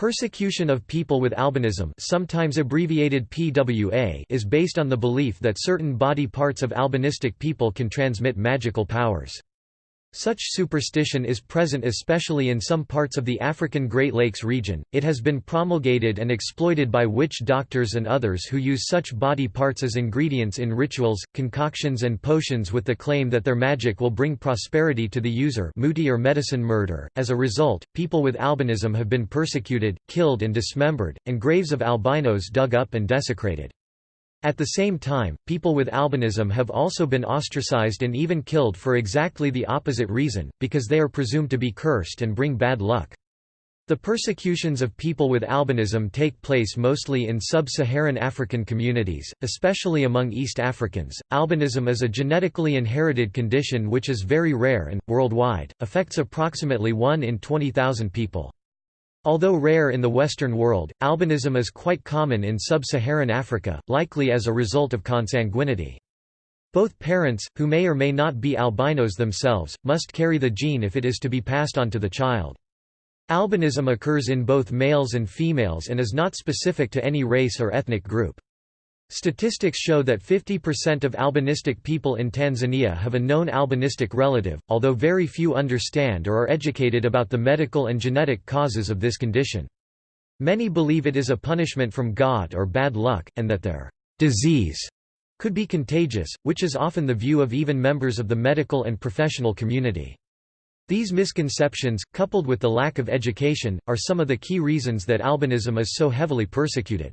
Persecution of people with albinism sometimes abbreviated PWA is based on the belief that certain body parts of albinistic people can transmit magical powers. Such superstition is present especially in some parts of the African Great Lakes region. It has been promulgated and exploited by witch doctors and others who use such body parts as ingredients in rituals, concoctions, and potions with the claim that their magic will bring prosperity to the user, muti or medicine murder. As a result, people with albinism have been persecuted, killed, and dismembered, and graves of albinos dug up and desecrated. At the same time, people with albinism have also been ostracized and even killed for exactly the opposite reason, because they are presumed to be cursed and bring bad luck. The persecutions of people with albinism take place mostly in sub-Saharan African communities, especially among East Africans. Albinism is a genetically inherited condition which is very rare and, worldwide, affects approximately 1 in 20,000 people. Although rare in the Western world, albinism is quite common in sub-Saharan Africa, likely as a result of consanguinity. Both parents, who may or may not be albinos themselves, must carry the gene if it is to be passed on to the child. Albinism occurs in both males and females and is not specific to any race or ethnic group. Statistics show that 50% of albinistic people in Tanzania have a known albinistic relative, although very few understand or are educated about the medical and genetic causes of this condition. Many believe it is a punishment from God or bad luck, and that their disease could be contagious, which is often the view of even members of the medical and professional community. These misconceptions, coupled with the lack of education, are some of the key reasons that albinism is so heavily persecuted.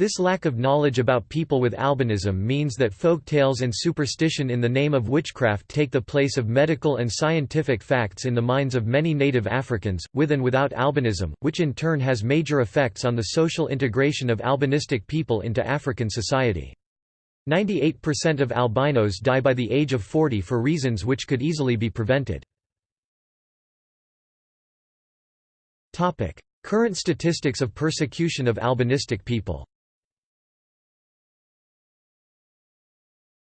This lack of knowledge about people with albinism means that folk tales and superstition in the name of witchcraft take the place of medical and scientific facts in the minds of many native Africans, with and without albinism, which in turn has major effects on the social integration of albinistic people into African society. 98% of albinos die by the age of 40 for reasons which could easily be prevented. Current statistics of persecution of albinistic people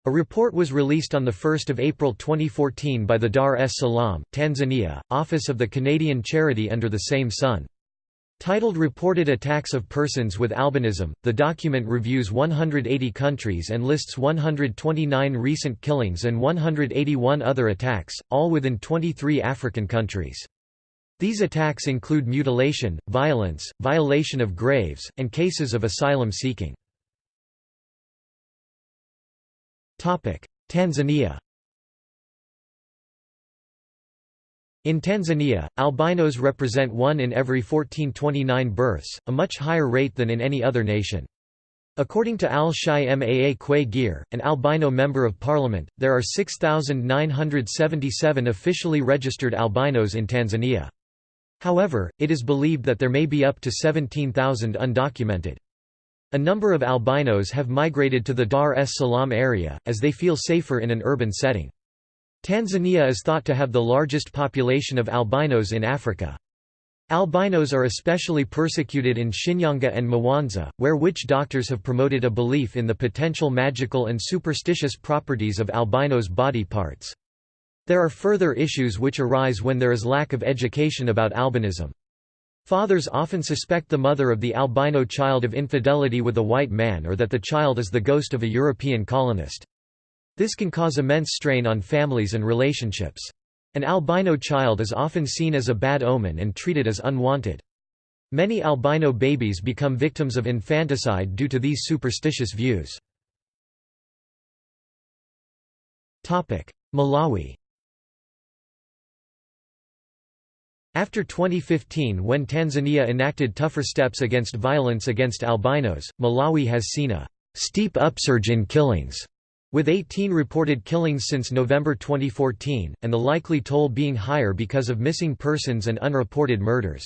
A report was released on 1 April 2014 by the Dar es Salaam, Tanzania, office of the Canadian charity Under the Same Sun. Titled Reported Attacks of Persons with Albinism, the document reviews 180 countries and lists 129 recent killings and 181 other attacks, all within 23 African countries. These attacks include mutilation, violence, violation of graves, and cases of asylum seeking. Tanzania In Tanzania, albinos represent 1 in every 1429 births, a much higher rate than in any other nation. According to Al-Shaymaa Kwe an albino member of parliament, there are 6,977 officially registered albinos in Tanzania. However, it is believed that there may be up to 17,000 undocumented. A number of albinos have migrated to the Dar es Salaam area, as they feel safer in an urban setting. Tanzania is thought to have the largest population of albinos in Africa. Albinos are especially persecuted in Shinyanga and Mwanza, where witch doctors have promoted a belief in the potential magical and superstitious properties of albinos' body parts. There are further issues which arise when there is lack of education about albinism. Fathers often suspect the mother of the albino child of infidelity with a white man or that the child is the ghost of a European colonist. This can cause immense strain on families and relationships. An albino child is often seen as a bad omen and treated as unwanted. Many albino babies become victims of infanticide due to these superstitious views. Malawi After 2015 when Tanzania enacted tougher steps against violence against albinos, Malawi has seen a «steep upsurge in killings», with 18 reported killings since November 2014, and the likely toll being higher because of missing persons and unreported murders.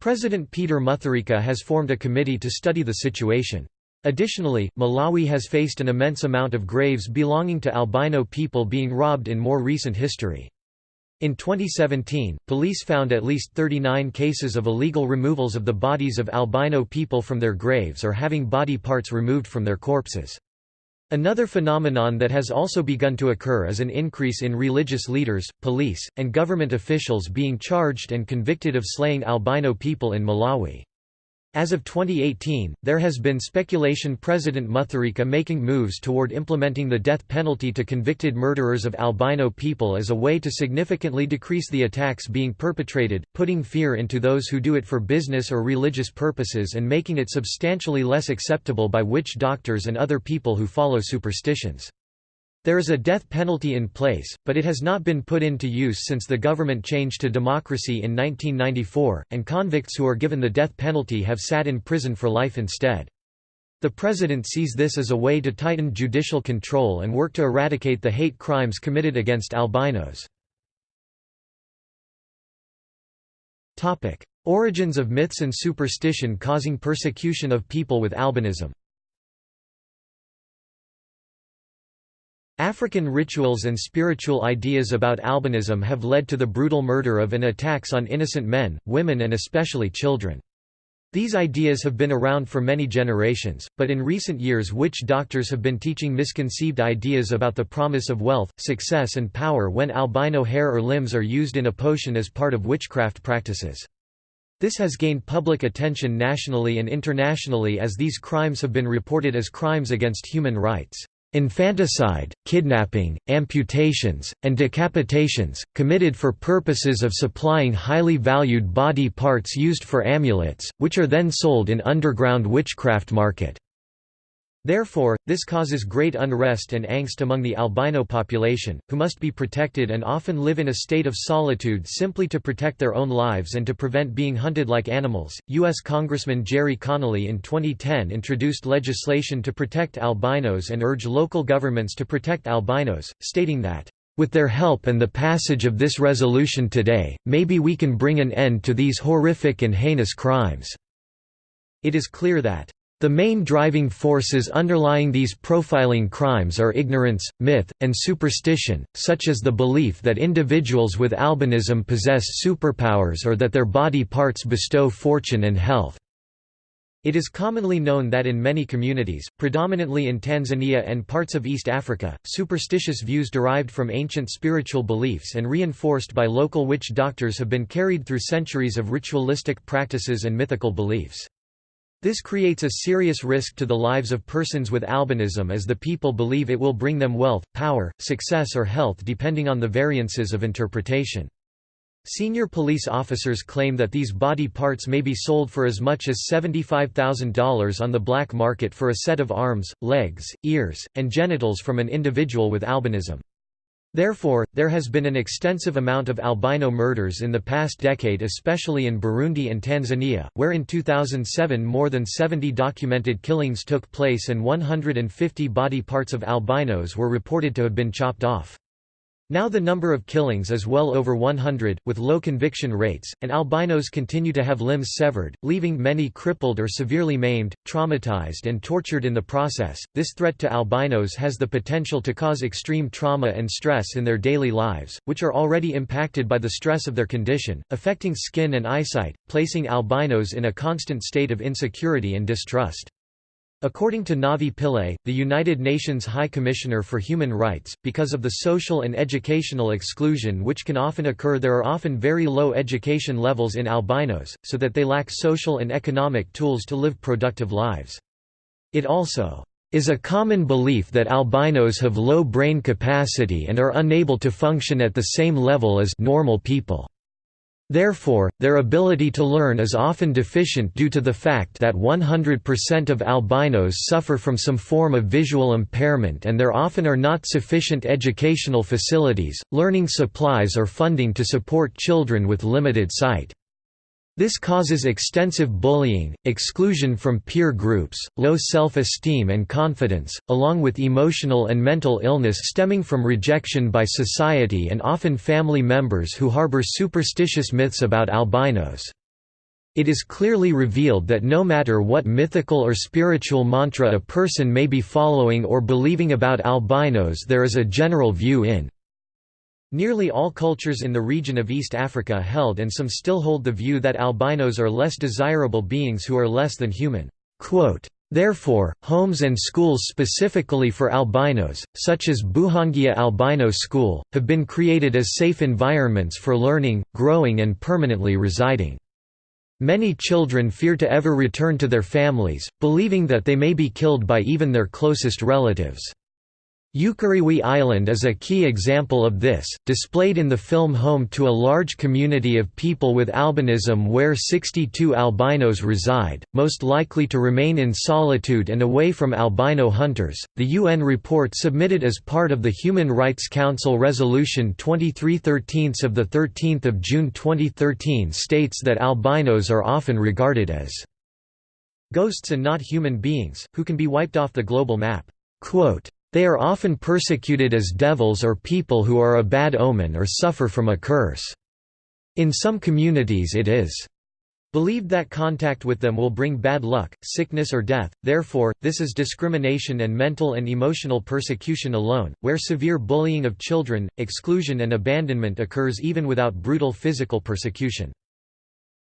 President Peter Mutharika has formed a committee to study the situation. Additionally, Malawi has faced an immense amount of graves belonging to albino people being robbed in more recent history. In 2017, police found at least 39 cases of illegal removals of the bodies of albino people from their graves or having body parts removed from their corpses. Another phenomenon that has also begun to occur is an increase in religious leaders, police, and government officials being charged and convicted of slaying albino people in Malawi. As of 2018, there has been speculation President Mutharika making moves toward implementing the death penalty to convicted murderers of albino people as a way to significantly decrease the attacks being perpetrated, putting fear into those who do it for business or religious purposes and making it substantially less acceptable by witch doctors and other people who follow superstitions. There is a death penalty in place, but it has not been put into use since the government changed to democracy in 1994, and convicts who are given the death penalty have sat in prison for life instead. The president sees this as a way to tighten judicial control and work to eradicate the hate crimes committed against albinos. Origins of myths and superstition causing persecution of people with albinism African rituals and spiritual ideas about albinism have led to the brutal murder of and attacks on innocent men, women and especially children. These ideas have been around for many generations, but in recent years witch doctors have been teaching misconceived ideas about the promise of wealth, success and power when albino hair or limbs are used in a potion as part of witchcraft practices. This has gained public attention nationally and internationally as these crimes have been reported as crimes against human rights. Infanticide, kidnapping, amputations, and decapitations, committed for purposes of supplying highly valued body parts used for amulets, which are then sold in underground witchcraft market. Therefore, this causes great unrest and angst among the albino population, who must be protected and often live in a state of solitude simply to protect their own lives and to prevent being hunted like animals. U.S. Congressman Gerry Connolly in 2010 introduced legislation to protect albinos and urge local governments to protect albinos, stating that, with their help and the passage of this resolution today, maybe we can bring an end to these horrific and heinous crimes." It is clear that the main driving forces underlying these profiling crimes are ignorance, myth, and superstition, such as the belief that individuals with albinism possess superpowers or that their body parts bestow fortune and health. It is commonly known that in many communities, predominantly in Tanzania and parts of East Africa, superstitious views derived from ancient spiritual beliefs and reinforced by local witch doctors have been carried through centuries of ritualistic practices and mythical beliefs. This creates a serious risk to the lives of persons with albinism as the people believe it will bring them wealth, power, success or health depending on the variances of interpretation. Senior police officers claim that these body parts may be sold for as much as $75,000 on the black market for a set of arms, legs, ears, and genitals from an individual with albinism. Therefore, there has been an extensive amount of albino murders in the past decade especially in Burundi and Tanzania, where in 2007 more than 70 documented killings took place and 150 body parts of albinos were reported to have been chopped off. Now the number of killings is well over 100, with low conviction rates, and albinos continue to have limbs severed, leaving many crippled or severely maimed, traumatized and tortured in the process. This threat to albinos has the potential to cause extreme trauma and stress in their daily lives, which are already impacted by the stress of their condition, affecting skin and eyesight, placing albinos in a constant state of insecurity and distrust. According to Navi Pillay, the United Nations High Commissioner for Human Rights, because of the social and educational exclusion which can often occur there are often very low education levels in albinos, so that they lack social and economic tools to live productive lives. It also is a common belief that albinos have low brain capacity and are unable to function at the same level as normal people. Therefore, their ability to learn is often deficient due to the fact that 100% of albinos suffer from some form of visual impairment and there often are not sufficient educational facilities, learning supplies or funding to support children with limited sight. This causes extensive bullying, exclusion from peer groups, low self-esteem and confidence, along with emotional and mental illness stemming from rejection by society and often family members who harbor superstitious myths about albinos. It is clearly revealed that no matter what mythical or spiritual mantra a person may be following or believing about albinos there is a general view in Nearly all cultures in the region of East Africa held and some still hold the view that albinos are less desirable beings who are less than human. Therefore, homes and schools specifically for albinos, such as Buhangija Albino School, have been created as safe environments for learning, growing and permanently residing. Many children fear to ever return to their families, believing that they may be killed by even their closest relatives. Ukerewe Island is a key example of this, displayed in the film home to a large community of people with albinism where 62 albinos reside, most likely to remain in solitude and away from albino hunters. The UN report submitted as part of the Human Rights Council Resolution 2313 of the 13th of June 2013 states that albinos are often regarded as ghosts and not human beings, who can be wiped off the global map. Quote, they are often persecuted as devils or people who are a bad omen or suffer from a curse. In some communities it is believed that contact with them will bring bad luck, sickness or death, therefore, this is discrimination and mental and emotional persecution alone, where severe bullying of children, exclusion and abandonment occurs even without brutal physical persecution.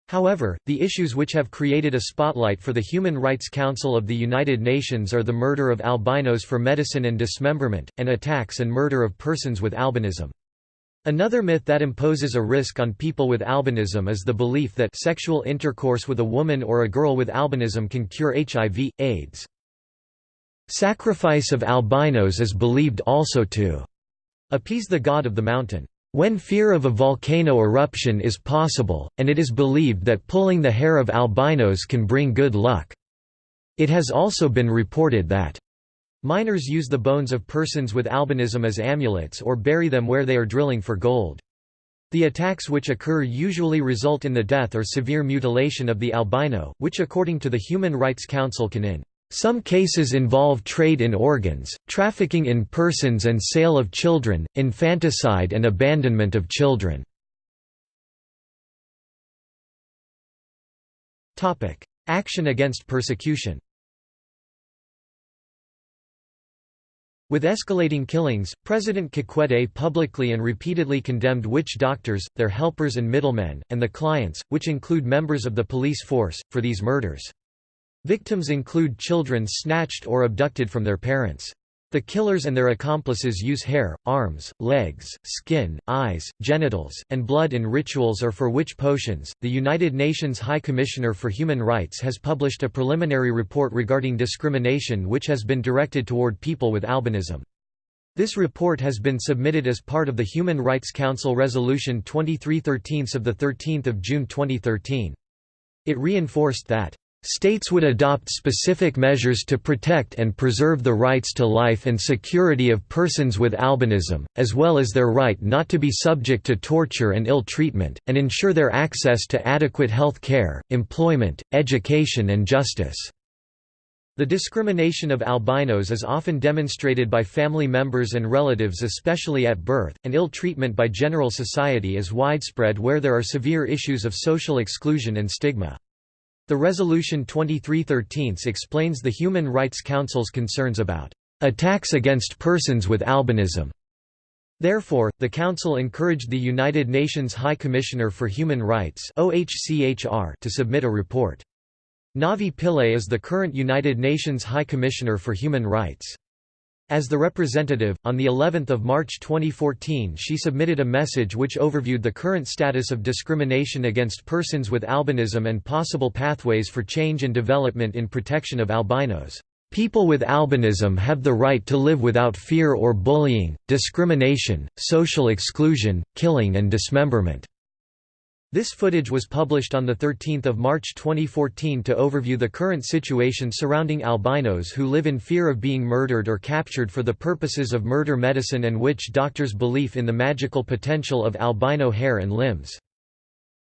However, the issues which have created a spotlight for the Human Rights Council of the United Nations are the murder of albinos for medicine and dismemberment, and attacks and murder of persons with albinism. Another myth that imposes a risk on people with albinism is the belief that sexual intercourse with a woman or a girl with albinism can cure HIV, AIDS. Sacrifice of albinos is believed also to appease the god of the mountain. When fear of a volcano eruption is possible, and it is believed that pulling the hair of albinos can bring good luck. It has also been reported that miners use the bones of persons with albinism as amulets or bury them where they are drilling for gold. The attacks which occur usually result in the death or severe mutilation of the albino, which according to the Human Rights Council can in some cases involve trade in organs, trafficking in persons and sale of children, infanticide and abandonment of children. Action against persecution With escalating killings, President Kikwete publicly and repeatedly condemned witch doctors, their helpers and middlemen, and the clients, which include members of the police force, for these murders. Victims include children snatched or abducted from their parents. The killers and their accomplices use hair, arms, legs, skin, eyes, genitals, and blood in rituals or for witch potions. The United Nations High Commissioner for Human Rights has published a preliminary report regarding discrimination which has been directed toward people with albinism. This report has been submitted as part of the Human Rights Council Resolution 2313 of 13 June 2013. It reinforced that States would adopt specific measures to protect and preserve the rights to life and security of persons with albinism, as well as their right not to be subject to torture and ill treatment, and ensure their access to adequate health care, employment, education and justice. The discrimination of albinos is often demonstrated by family members and relatives especially at birth, and ill treatment by general society is widespread where there are severe issues of social exclusion and stigma. The Resolution 2313 explains the Human Rights Council's concerns about attacks against persons with albinism. Therefore, the Council encouraged the United Nations High Commissioner for Human Rights to submit a report. Navi Pillay is the current United Nations High Commissioner for Human Rights. As the representative, on the 11th of March 2014 she submitted a message which overviewed the current status of discrimination against persons with albinism and possible pathways for change and development in protection of albinos. People with albinism have the right to live without fear or bullying, discrimination, social exclusion, killing and dismemberment. This footage was published on 13 March 2014 to overview the current situation surrounding albinos who live in fear of being murdered or captured for the purposes of murder medicine and witch doctors' belief in the magical potential of albino hair and limbs.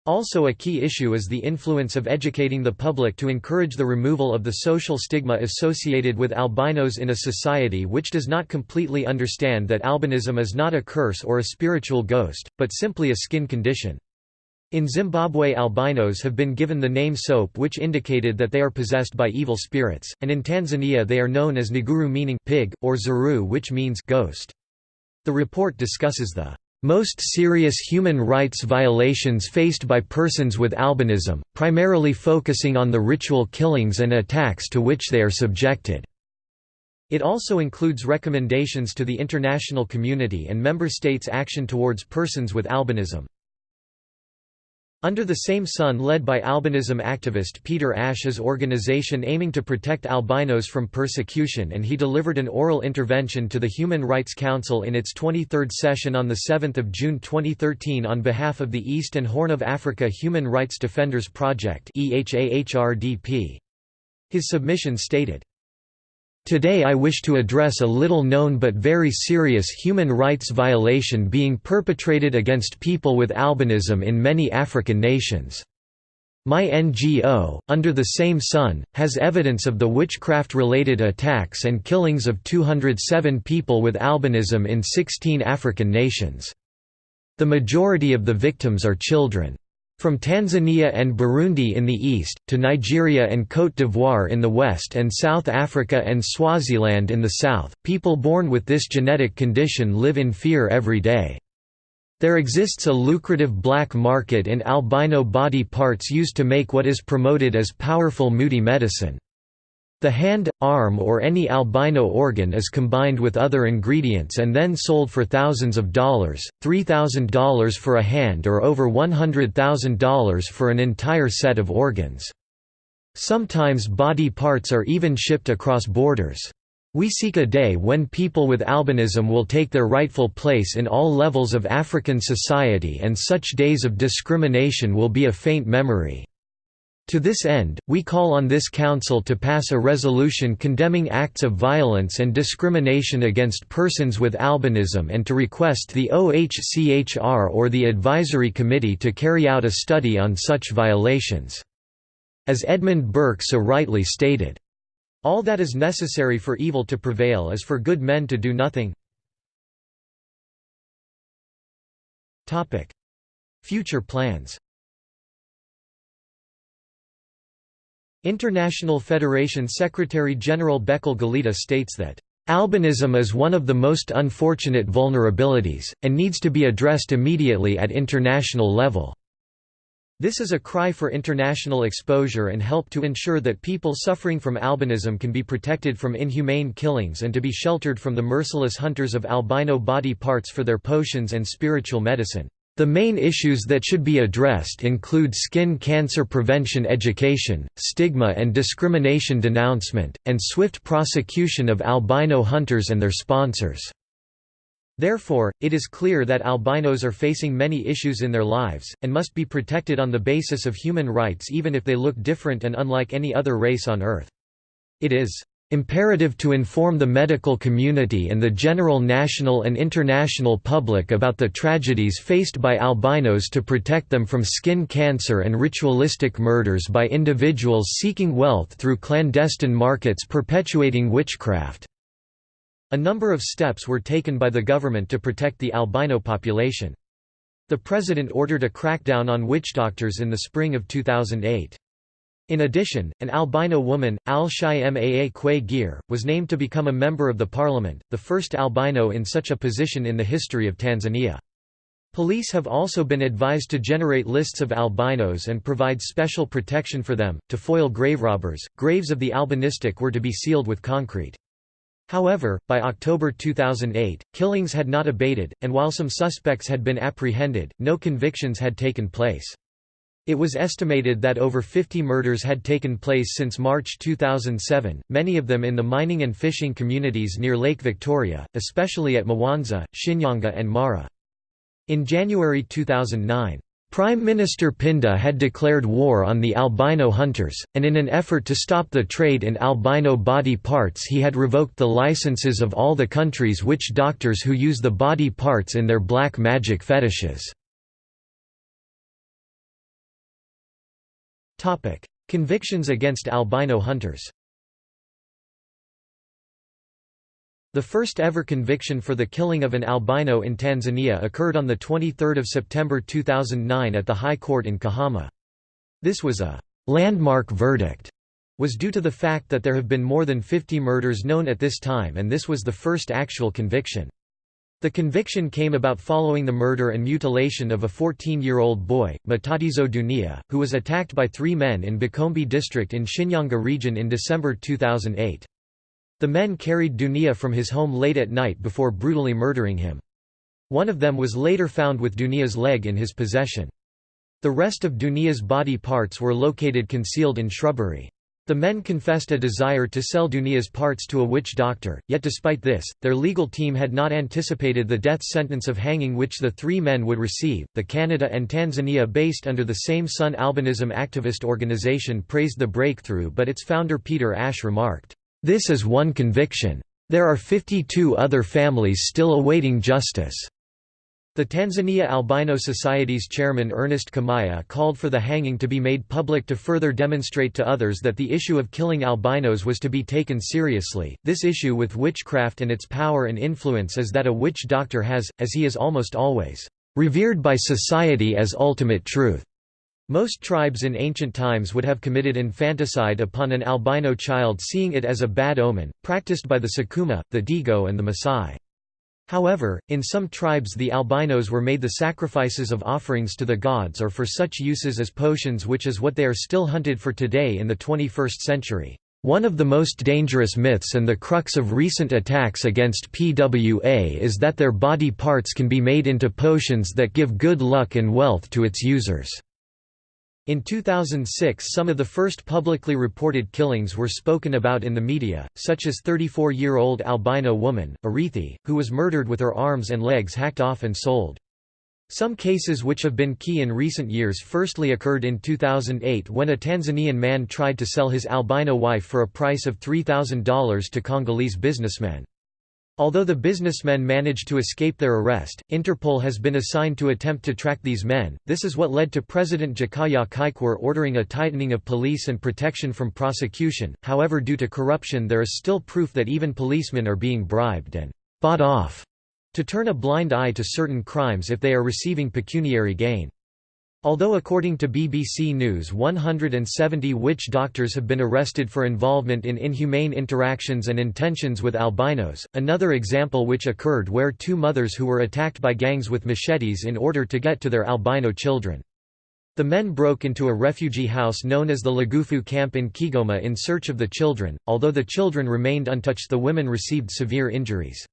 Also a key issue is the influence of educating the public to encourage the removal of the social stigma associated with albinos in a society which does not completely understand that albinism is not a curse or a spiritual ghost, but simply a skin condition. In Zimbabwe albinos have been given the name soap which indicated that they are possessed by evil spirits, and in Tanzania they are known as Nguru meaning pig, or Zuru which means ghost. The report discusses the most serious human rights violations faced by persons with albinism, primarily focusing on the ritual killings and attacks to which they are subjected. It also includes recommendations to the international community and member states' action towards persons with albinism. Under the same sun led by albinism activist Peter Ash's organization aiming to protect albinos from persecution and he delivered an oral intervention to the Human Rights Council in its 23rd session on 7 June 2013 on behalf of the East and Horn of Africa Human Rights Defenders Project His submission stated, Today I wish to address a little-known but very serious human rights violation being perpetrated against people with albinism in many African nations. My NGO, Under the Same Sun, has evidence of the witchcraft-related attacks and killings of 207 people with albinism in 16 African nations. The majority of the victims are children. From Tanzania and Burundi in the east, to Nigeria and Côte d'Ivoire in the west and South Africa and Swaziland in the south, people born with this genetic condition live in fear every day. There exists a lucrative black market in albino body parts used to make what is promoted as powerful muti medicine. The hand, arm or any albino organ is combined with other ingredients and then sold for thousands of dollars, $3,000 for a hand or over $100,000 for an entire set of organs. Sometimes body parts are even shipped across borders. We seek a day when people with albinism will take their rightful place in all levels of African society and such days of discrimination will be a faint memory. To this end, we call on this Council to pass a resolution condemning acts of violence and discrimination against persons with albinism and to request the OHCHR or the Advisory Committee to carry out a study on such violations. As Edmund Burke so rightly stated, all that is necessary for evil to prevail is for good men to do nothing. Future plans International Federation Secretary-General Bekele Geleta states that, "...albinism is one of the most unfortunate vulnerabilities, and needs to be addressed immediately at international level." This is a cry for international exposure and help to ensure that people suffering from albinism can be protected from inhumane killings and to be sheltered from the merciless hunters of albino body parts for their potions and spiritual medicine. The main issues that should be addressed include skin cancer prevention education, stigma and discrimination denouncement, and swift prosecution of albino hunters and their sponsors. Therefore, it is clear that albinos are facing many issues in their lives, and must be protected on the basis of human rights even if they look different and unlike any other race on Earth. It is Imperative to inform the medical community and the general national and international public about the tragedies faced by albinos to protect them from skin cancer and ritualistic murders by individuals seeking wealth through clandestine markets perpetuating witchcraft. A number of steps were taken by the government to protect the albino population. The president ordered a crackdown on witch doctors in the spring of 2008. In addition, an albino woman, Al-Shaymaa Gir, was named to become a member of the parliament, the first albino in such a position in the history of Tanzania. Police have also been advised to generate lists of albinos and provide special protection for them. To foil grave robbers, graves of the albinistic were to be sealed with concrete. However, by October 2008, killings had not abated, and while some suspects had been apprehended, no convictions had taken place. It was estimated that over 50 murders had taken place since March 2007, many of them in the mining and fishing communities near Lake Victoria, especially at Mwanza, Shinyanga and Mara. In January 2009, Prime Minister Pinda had declared war on the albino hunters, and in an effort to stop the trade in albino body parts he had revoked the licenses of all the country's witch doctors who use the body parts in their black magic fetishes. Topic: Convictions against albino hunters. The first ever conviction for the killing of an albino in Tanzania occurred on 23 September 2009 at the High Court in Kahama. This was a «landmark verdict» was due to the fact that there have been more than 50 murders known at this time and this was the first actual conviction. The conviction came about following the murder and mutilation of a 14-year-old boy, Matatizo Dunia, who was attacked by three men in Bukombe district in Shinyanga region in December 2008. The men carried Dunia from his home late at night before brutally murdering him. One of them was later found with Dunia's leg in his possession. The rest of Dunia's body parts were located concealed in shrubbery. The men confessed a desire to sell Dunia's parts to a witch doctor, yet despite this, their legal team had not anticipated the death sentence of hanging which the three men would receive. The Canada and Tanzania based under the same Sun Albinism activist organization praised the breakthrough, but its founder Peter Ash remarked, This is one conviction. There are 52 other families still awaiting justice. The Tanzania Albino Society's chairman Ernest Kimaya called for the hanging to be made public to further demonstrate to others that the issue of killing albinos was to be taken seriously. This issue with witchcraft and its power and influence is that a witch doctor has, as he is almost always, revered by society as ultimate truth. Most tribes in ancient times would have committed infanticide upon an albino child seeing it as a bad omen, practiced by the Sukuma, the Digo and the Maasai. However, in some tribes the albinos were made the sacrifices of offerings to the gods or for such uses as potions which is what they are still hunted for today in the 21st century. One of the most dangerous myths and the crux of recent attacks against PWA is that their body parts can be made into potions that give good luck and wealth to its users. In 2006 some of the first publicly reported killings were spoken about in the media, such as 34-year-old albino woman, Arithi, who was murdered with her arms and legs hacked off and sold. Some cases which have been key in recent years firstly occurred in 2008 when a Tanzanian man tried to sell his albino wife for a price of $3,000 to Congolese businessmen. Although the businessmen managed to escape their arrest, Interpol has been assigned to attempt to track these men. This is what led to President Jakaya Kikwete ordering a tightening of police and protection from prosecution. However, due to corruption, there is still proof that even policemen are being bribed and bought off to turn a blind eye to certain crimes if they are receiving pecuniary gain. Although according to BBC News 170 witch doctors have been arrested for involvement in inhumane interactions and intentions with albinos, another example which occurred where two mothers who were attacked by gangs with machetes in order to get to their albino children. The men broke into a refugee house known as the Lugufu camp in Kigoma in search of the children, although the children remained untouched the women received severe injuries.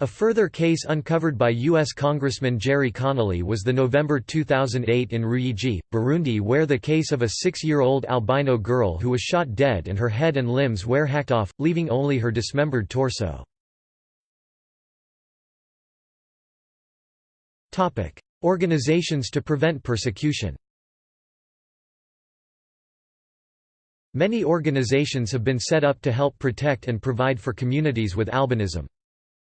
A further case uncovered by U.S. Congressman Gerry Connolly was the November 2008 in Ruyigi, Burundi where the case of a six-year-old albino girl who was shot dead and her head and limbs were hacked off, leaving only her dismembered torso. Organizations to prevent persecution Many organizations have been set up to help protect and provide for communities with albinism.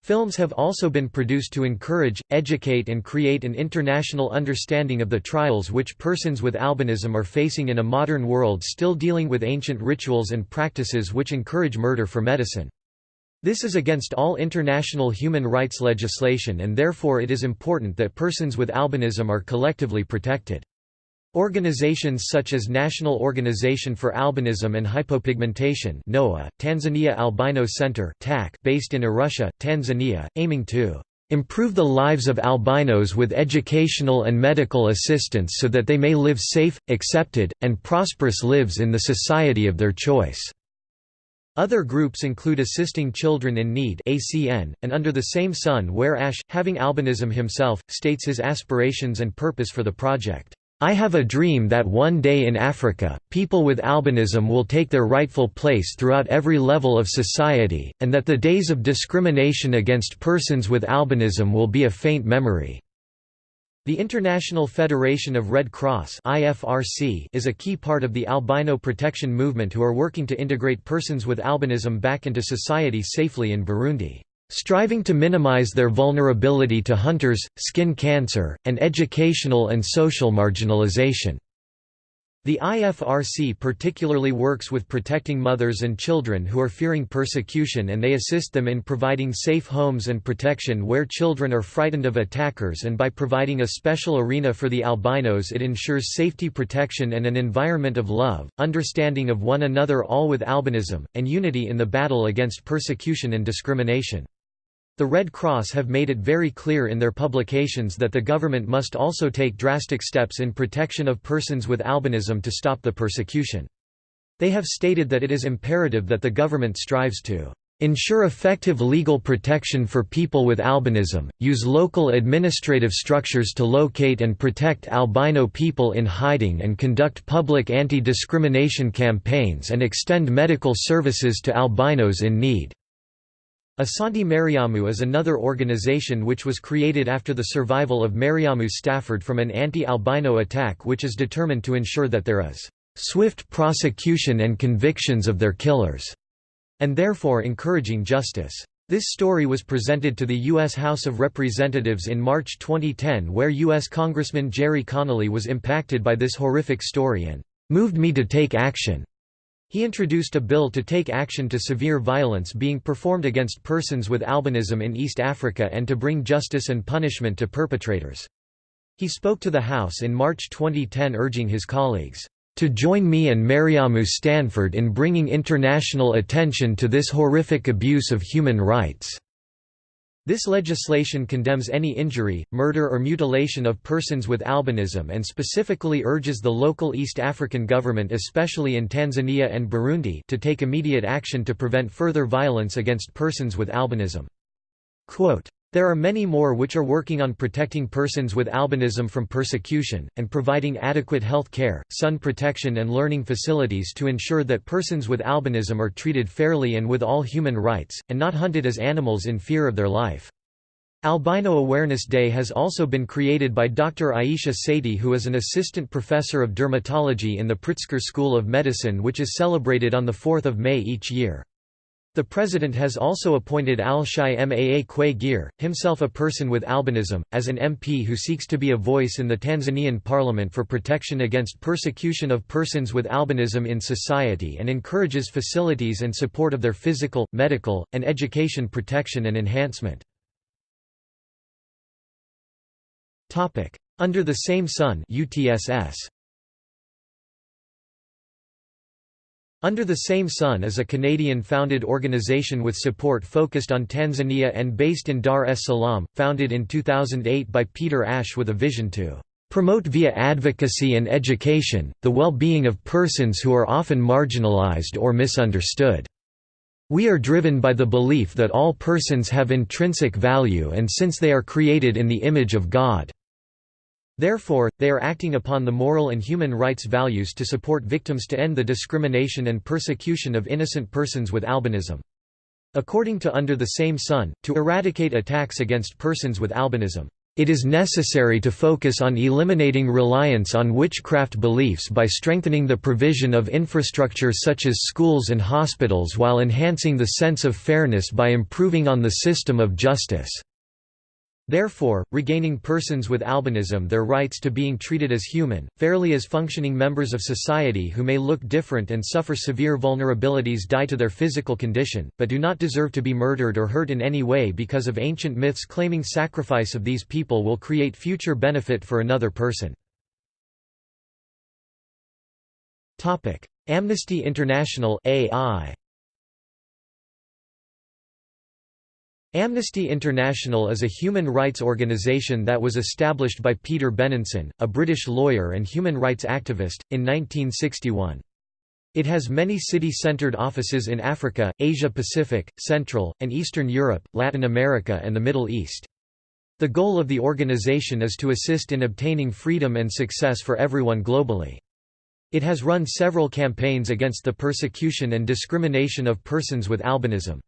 Films have also been produced to encourage, educate and create an international understanding of the trials which persons with albinism are facing in a modern world still dealing with ancient rituals and practices which encourage murder for medicine. This is against all international human rights legislation and therefore it is important that persons with albinism are collectively protected. Organizations such as National Organization for Albinism and Hypopigmentation NOAH, Tanzania Albino Center TAC, based in Arusha, Tanzania, aiming to improve the lives of albinos with educational and medical assistance so that they may live safe, accepted, and prosperous lives in the society of their choice." Other groups include Assisting Children in Need ACN, and Under the Same Sun where Ash, having albinism himself, states his aspirations and purpose for the project. I have a dream that one day in Africa, people with albinism will take their rightful place throughout every level of society, and that the days of discrimination against persons with albinism will be a faint memory. The International Federation of Red Cross is a key part of the albino protection movement who are working to integrate persons with albinism back into society safely in Burundi striving to minimize their vulnerability to hunters, skin cancer, and educational and social marginalization. The IFRC particularly works with protecting mothers and children who are fearing persecution and they assist them in providing safe homes and protection where children are frightened of attackers and by providing a special arena for the albinos it ensures safety protection and an environment of love, understanding of one another all with albinism, and unity in the battle against persecution and discrimination. The Red Cross have made it very clear in their publications that the government must also take drastic steps in protection of persons with albinism to stop the persecution. They have stated that it is imperative that the government strives to ensure effective legal protection for people with albinism, use local administrative structures to locate and protect albino people in hiding and conduct public anti-discrimination campaigns and extend medical services to albinos in need. Asante Mariamu is another organization which was created after the survival of Mariamu Staford from an anti-albino attack which is determined to ensure that there is "...swift prosecution and convictions of their killers", and therefore encouraging justice. This story was presented to the U.S. House of Representatives in March 2010 where U.S. Congressman Gerry Connolly was impacted by this horrific story and "...moved me to take action." He introduced a bill to take action to severe violence being performed against persons with albinism in East Africa and to bring justice and punishment to perpetrators. He spoke to the House in March 2010 urging his colleagues, "...to join me and Mariamu Staford in bringing international attention to this horrific abuse of human rights." This legislation condemns any injury, murder or mutilation of persons with albinism and specifically urges the local East African government especially in Tanzania and Burundi to take immediate action to prevent further violence against persons with albinism. Quote, there are many more which are working on protecting persons with albinism from persecution, and providing adequate health care, sun protection and learning facilities to ensure that persons with albinism are treated fairly and with all human rights, and not hunted as animals in fear of their life. Albino Awareness Day has also been created by Dr. Aisha Sethi who is an assistant professor of dermatology in the Pritzker School of Medicine which is celebrated on 4 May each year. The president has also appointed Al-Shai Maa Kwe Gir, himself a person with albinism, as an MP who seeks to be a voice in the Tanzanian parliament for protection against persecution of persons with albinism in society and encourages facilities and support of their physical, medical, and education protection and enhancement. Under the Same Sun UTSS. Under the Same Sun is a Canadian-founded organization with support focused on Tanzania and based in Dar es Salaam, founded in 2008 by Peter Ash with a vision to promote via advocacy and education, the well-being of persons who are often marginalized or misunderstood. We are driven by the belief that all persons have intrinsic value and since they are created in the image of God, Therefore, they are acting upon the moral and human rights values to support victims to end the discrimination and persecution of innocent persons with albinism. According to Under the Same Sun, to eradicate attacks against persons with albinism, it is necessary to focus on eliminating reliance on witchcraft beliefs by strengthening the provision of infrastructure such as schools and hospitals while enhancing the sense of fairness by improving on the system of justice. Therefore, regaining persons with albinism their rights to being treated as human, fairly as functioning members of society who may look different and suffer severe vulnerabilities die to their physical condition, but do not deserve to be murdered or hurt in any way because of ancient myths claiming sacrifice of these people will create future benefit for another person. Amnesty International AI Amnesty International is a human rights organisation that was established by Peter Benenson, a British lawyer and human rights activist, in 1961. It has many city-centered offices in Africa, Asia-Pacific, Central, and Eastern Europe, Latin America and the Middle East. The goal of the organization is to assist in obtaining freedom and success for everyone globally. It has run several campaigns against the persecution and discrimination of persons with albinism.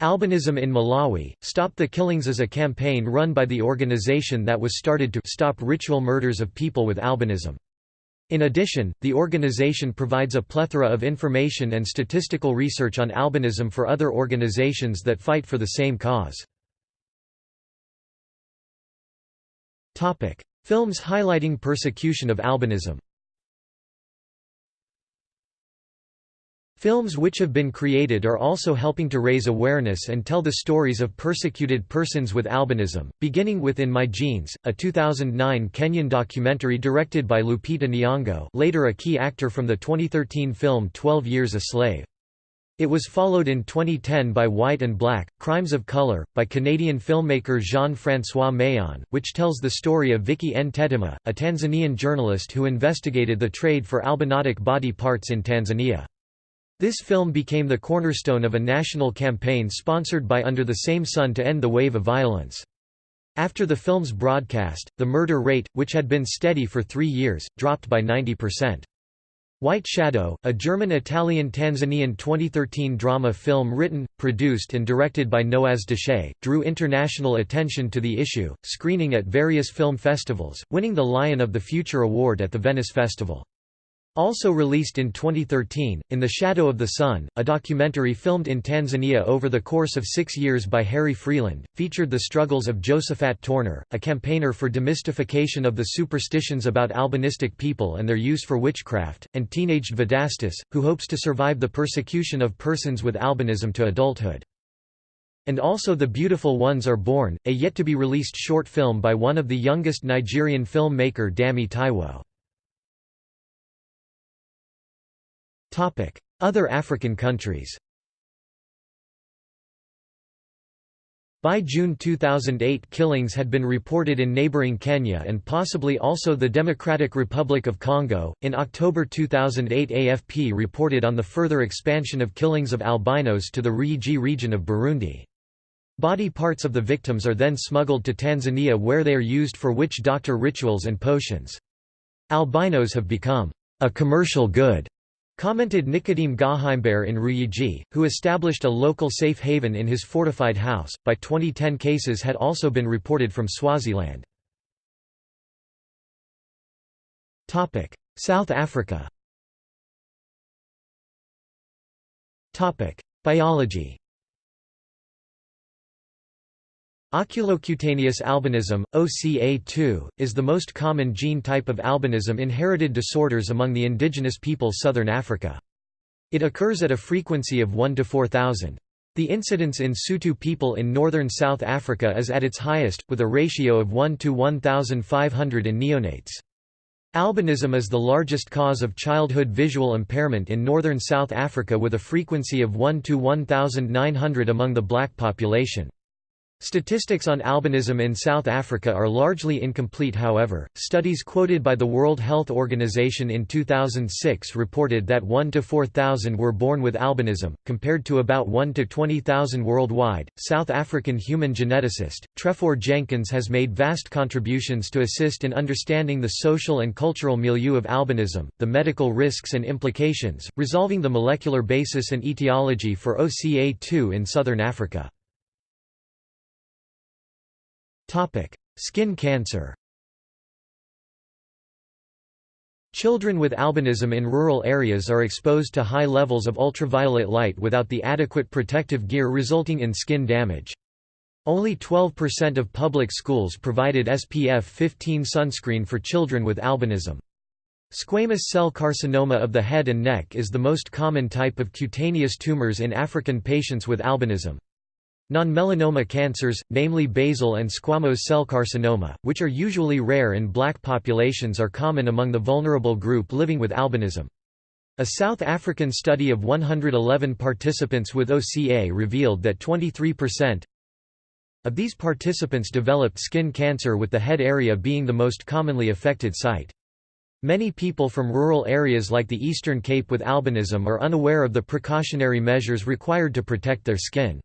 Albinism in Malawi, Stop the Killings is a campaign run by the organization that was started to stop ritual murders of people with albinism. In addition, the organization provides a plethora of information and statistical research on albinism for other organizations that fight for the same cause. Films highlighting persecution of albinism Films which have been created are also helping to raise awareness and tell the stories of persecuted persons with albinism, beginning with In My Genes, a 2009 Kenyan documentary directed by Lupita Nyong'o later a key actor from the 2013 film 12 Years a Slave. It was followed in 2010 by White and Black, Crimes of Color, by Canadian filmmaker Jean-François Mayon, which tells the story of Vicky Ntetema, a Tanzanian journalist who investigated the trade for albinotic body parts in Tanzania. This film became the cornerstone of a national campaign sponsored by Under the Same Sun to end the wave of violence. After the film's broadcast, the murder rate, which had been steady for three years, dropped by 90%. White Shadow, a German-Italian-Tanzanian 2013 drama film written, produced and directed by Noaz Deshe, drew international attention to the issue, screening at various film festivals, winning the Lion of the Future award at the Venice Festival. Also released in 2013, In the Shadow of the Sun, a documentary filmed in Tanzania over the course of six years by Harry Freeland, featured the struggles of Josephat Torner, a campaigner for demystification of the superstitions about albinistic people and their use for witchcraft, and teenaged Vedastis, who hopes to survive the persecution of persons with albinism to adulthood. And also The Beautiful Ones Are Born, a yet-to-be-released short film by one of the youngest Nigerian filmmaker Dami Taiwo. Other African countries By June 2008 killings had been reported in neighboring Kenya and possibly also the Democratic Republic of Congo. In October 2008 AFP reported on the further expansion of killings of albinos to the Ruyigi region of Burundi. Body parts of the victims are then smuggled to Tanzania where they are used for witch doctor rituals and potions. Albinos have become a commercial good Commented Nicodeme Gahimbere in Ruyigi, who established a local safe haven in his fortified house. By 2010, cases had also been reported from Swaziland. South Africa. Biology. Oculocutaneous albinism, OCA2, is the most common gene type of albinism inherited disorders among the indigenous people southern Africa. It occurs at a frequency of 1 to 4,000. The incidence in Sotho people in northern South Africa is at its highest, with a ratio of 1 to 1,500 in neonates. Albinism is the largest cause of childhood visual impairment in northern South Africa with a frequency of 1 to 1,900 among the black population. Statistics on albinism in South Africa are largely incomplete however, studies quoted by the World Health Organization in 2006 reported that 1 to 4,000 were born with albinism, compared to about 1 to 20,000 worldwide. South African human geneticist, Trefor Jenkins has made vast contributions to assist in understanding the social and cultural milieu of albinism, the medical risks and implications, resolving the molecular basis and etiology for OCA2 in southern Africa. Topic: Skin cancer. Children with albinism in rural areas are exposed to high levels of ultraviolet light without the adequate protective gear resulting in skin damage. Only 12% of public schools provided SPF 15 sunscreen for children with albinism. Squamous cell carcinoma of the head and neck is the most common type of cutaneous tumors in African patients with albinism. Non-melanoma cancers, namely basal and squamous cell carcinoma, which are usually rare in black populations are common among the vulnerable group living with albinism. A South African study of 111 participants with OCA revealed that 23% of these participants developed skin cancer with the head area being the most commonly affected site. Many people from rural areas like the Eastern Cape with albinism are unaware of the precautionary measures required to protect their skin.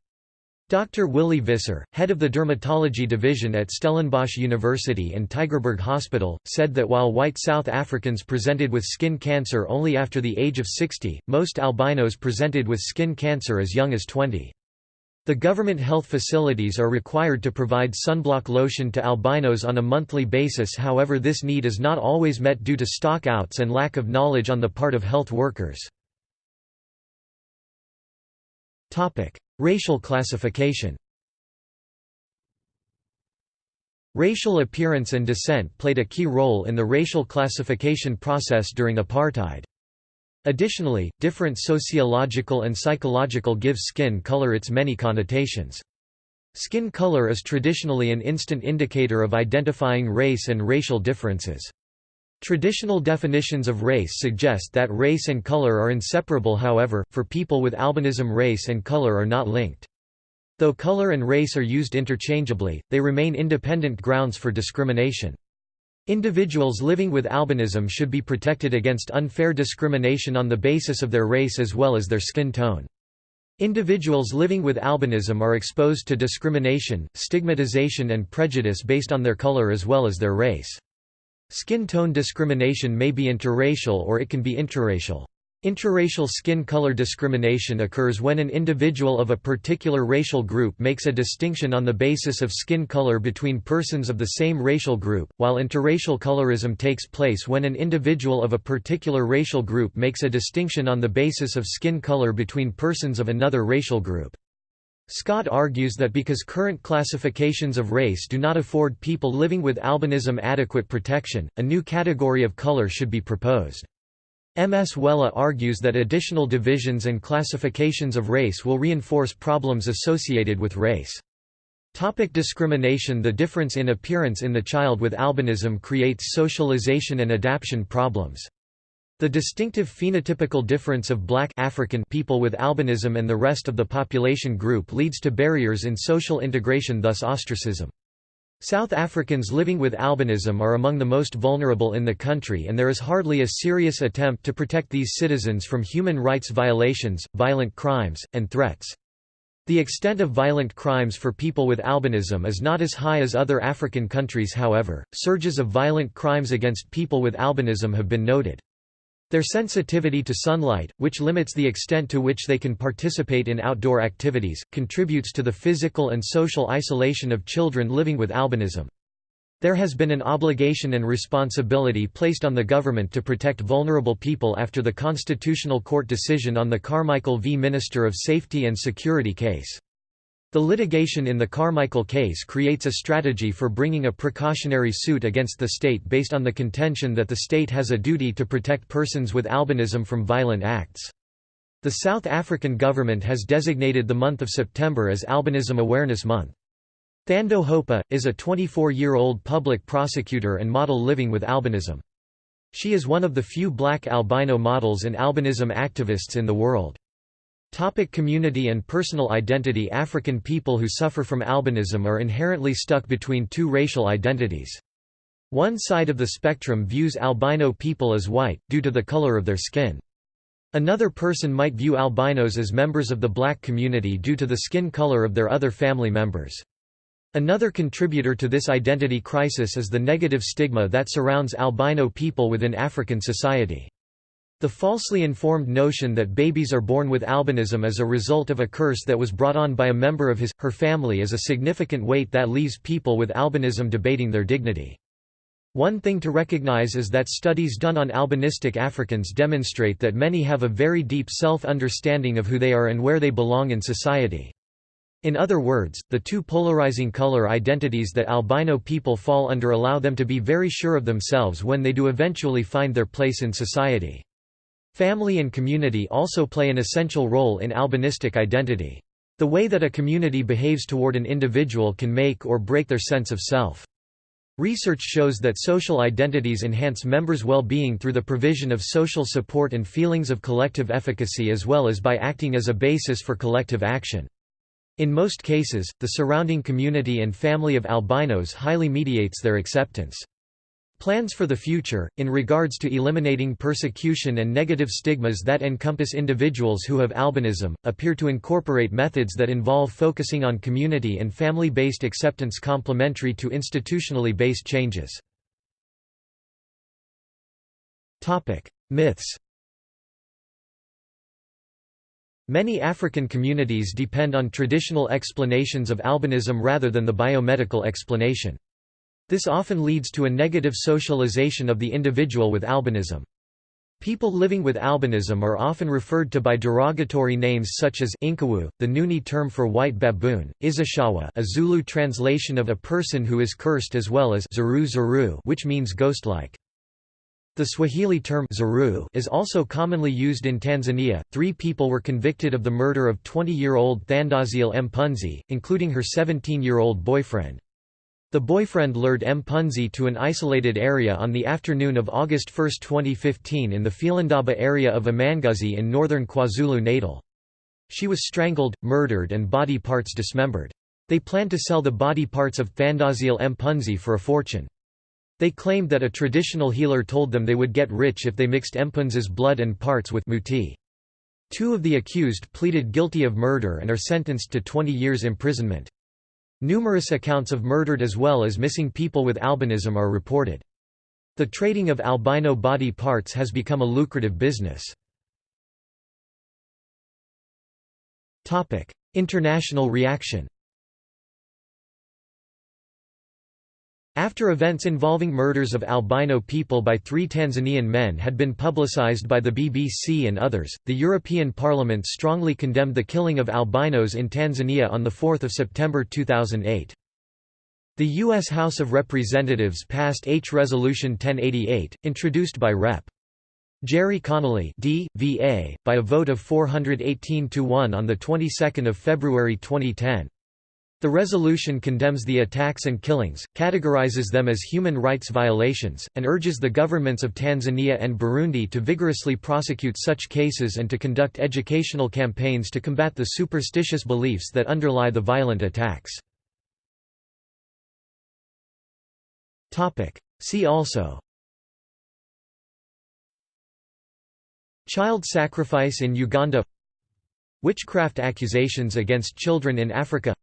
Dr. Willy Visser, head of the dermatology division at Stellenbosch University and Tygerberg Hospital, said that while white South Africans presented with skin cancer only after the age of 60, most albinos presented with skin cancer as young as 20. The government health facilities are required to provide sunblock lotion to albinos on a monthly basis however this need is not always met due to stockouts and lack of knowledge on the part of health workers. Racial classification Racial appearance and descent played a key role in the racial classification process during apartheid. Additionally, different sociological and psychological give skin color its many connotations. Skin color is traditionally an instant indicator of identifying race and racial differences. Traditional definitions of race suggest that race and color are inseparable however, for people with albinism race and color are not linked. Though color and race are used interchangeably, they remain independent grounds for discrimination. Individuals living with albinism should be protected against unfair discrimination on the basis of their race as well as their skin tone. Individuals living with albinism are exposed to discrimination, stigmatization and prejudice based on their color as well as their race. Skin tone discrimination may be interracial or it can be intraracial. Intraracial skin color discrimination occurs when an individual of a particular racial group makes a distinction on the basis of skin color between persons of the same racial group, while interracial colorism takes place when an individual of a particular racial group makes a distinction on the basis of skin color between persons of another racial group. Scott argues that because current classifications of race do not afford people living with albinism adequate protection, a new category of color should be proposed. Mswela argues that additional divisions and classifications of race will reinforce problems associated with race. Topic discrimination The difference in appearance in the child with albinism creates socialization and adaptation problems. The distinctive phenotypical difference of black African people with albinism and the rest of the population group leads to barriers in social integration thus ostracism. South Africans living with albinism are among the most vulnerable in the country and there is hardly a serious attempt to protect these citizens from human rights violations, violent crimes, and threats. The extent of violent crimes for people with albinism is not as high as other African countries however, surges of violent crimes against people with albinism have been noted. Their sensitivity to sunlight, which limits the extent to which they can participate in outdoor activities, contributes to the physical and social isolation of children living with albinism. There has been an obligation and responsibility placed on the government to protect vulnerable people after the Constitutional Court decision on the Carmichael v. Minister of Safety and Security case. The litigation in the Carmichael case creates a strategy for bringing a precautionary suit against the state based on the contention that the state has a duty to protect persons with albinism from violent acts. The South African government has designated the month of September as Albinism Awareness Month. Thando Hopa, is a 24-year-old public prosecutor and model living with albinism. She is one of the few black albino models and albinism activists in the world. Topic community and personal identity African people who suffer from albinism are inherently stuck between two racial identities. One side of the spectrum views albino people as white, due to the color of their skin. Another person might view albinos as members of the black community due to the skin color of their other family members. Another contributor to this identity crisis is the negative stigma that surrounds albino people within African society. The falsely informed notion that babies are born with albinism as a result of a curse that was brought on by a member of his, her family is a significant weight that leaves people with albinism debating their dignity. One thing to recognize is that studies done on albinistic Africans demonstrate that many have a very deep self-understanding of who they are and where they belong in society. In other words, the two polarizing color identities that albino people fall under allow them to be very sure of themselves when they do eventually find their place in society. Family and community also play an essential role in albinistic identity. The way that a community behaves toward an individual can make or break their sense of self. Research shows that social identities enhance members' well-being through the provision of social support and feelings of collective efficacy as well as by acting as a basis for collective action. In most cases, the surrounding community and family of albinos highly mediates their acceptance. Plans for the future, in regards to eliminating persecution and negative stigmas that encompass individuals who have albinism, appear to incorporate methods that involve focusing on community and family-based acceptance complementary to institutionally based changes. Myths Many African communities depend on traditional explanations of albinism rather than the biomedical explanation. This often leads to a negative socialization of the individual with albinism. People living with albinism are often referred to by derogatory names such as Inkawu, the Nguni term for white baboon, Izishawa a Zulu translation of a person who is cursed as well as Zuru Zuru which means ghost-like. The Swahili term Zuru is also commonly used in Tanzania. Three people were convicted of the murder of 20-year-old Thandaziel Mpunzi, including her 17-year-old boyfriend. The boyfriend lured Mpunzi to an isolated area on the afternoon of August 1, 2015 in the Philandaba area of Amanguzi in northern KwaZulu-Natal. She was strangled, murdered and body parts dismembered. They planned to sell the body parts of Thandaziel Mpunzi for a fortune. They claimed that a traditional healer told them they would get rich if they mixed Mpunzi's blood and parts with muti. Two of the accused pleaded guilty of murder and are sentenced to 20 years imprisonment. Numerous accounts of murdered as well as missing people with albinism are reported. The trading of albino body parts has become a lucrative business. International reaction After events involving murders of albino people by three Tanzanian men had been publicized by the BBC and others, the European Parliament strongly condemned the killing of albinos in Tanzania on 4 September 2008. The U.S. House of Representatives passed H. Resolution 1088, introduced by Rep. Gerry Connolly D. V.A., by a vote of 418 to 1 on the 22nd of February 2010. The resolution condemns the attacks and killings, categorizes them as human rights violations, and urges the governments of Tanzania and Burundi to vigorously prosecute such cases and to conduct educational campaigns to combat the superstitious beliefs that underlie the violent attacks. See also Child sacrifice in Uganda Witchcraft accusations against children in Africa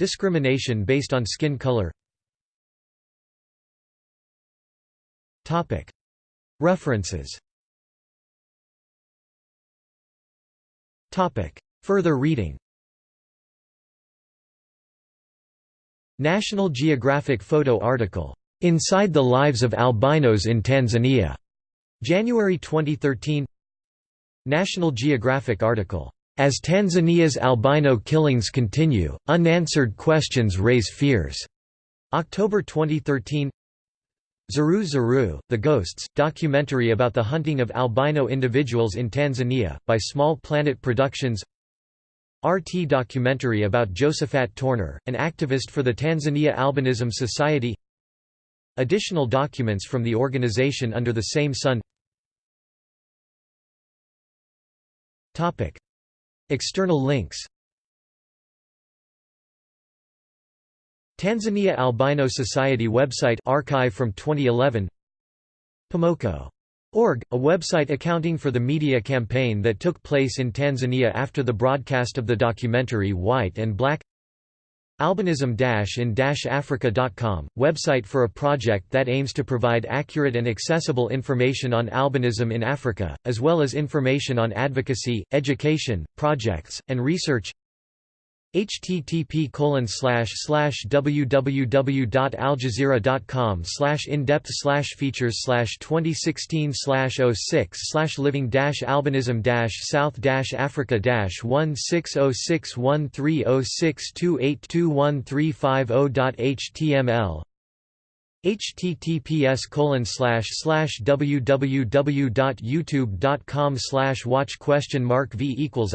Discrimination based on skin color. References. Further reading. National Geographic photo article, "'Inside the Lives of Albinos in Tanzania' January 2013 National Geographic article as Tanzania's albino killings continue, unanswered questions raise fears. October 2013 Zuru Zuru, The Ghosts, documentary about the hunting of albino individuals in Tanzania, by Small Planet Productions RT documentary about Josephat Torner, an activist for the Tanzania Albinism Society Additional documents from the organization under the same sun External links Tanzania Albino Society website archive from 2011 Pomoko.org, a website accounting for the media campaign that took place in Tanzania after the broadcast of the documentary White and Black Albinism-in-Africa.com, website for a project that aims to provide accurate and accessible information on albinism in Africa, as well as information on advocacy, education, projects, and research http www.aljazeera.com in-depth features slash 2016 06 living dash albinism dash south dash africa 16061306282135o.html https www.youtube.com watch question mark v equals